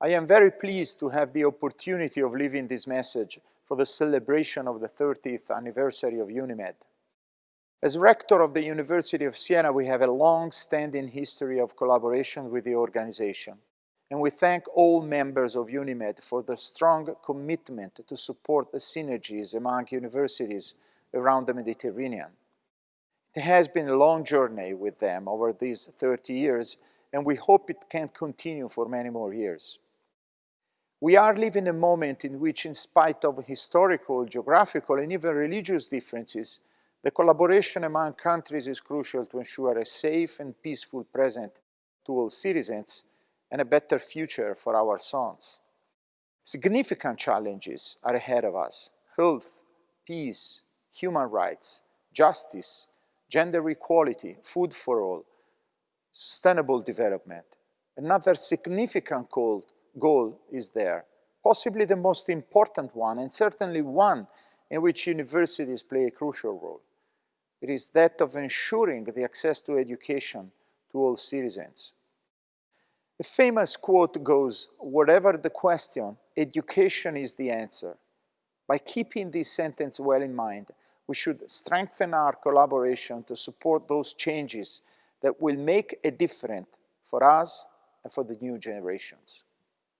I am very pleased to have the opportunity of leaving this message for the celebration of the 30th anniversary of UNIMED. As rector of the University of Siena, we have a long-standing history of collaboration with the organization, and we thank all members of UNIMED for their strong commitment to support the synergies among universities around the Mediterranean. It has been a long journey with them over these 30 years, and we hope it can continue for many more years. We are living a moment in which, in spite of historical, geographical, and even religious differences, the collaboration among countries is crucial to ensure a safe and peaceful present to all citizens and a better future for our sons. Significant challenges are ahead of us. Health, peace, human rights, justice, gender equality, food for all, sustainable development. Another significant goal, goal is there, possibly the most important one, and certainly one in which universities play a crucial role. It is that of ensuring the access to education to all citizens. A famous quote goes, whatever the question, education is the answer. By keeping this sentence well in mind, we should strengthen our collaboration to support those changes that will make a difference for us and for the new generations.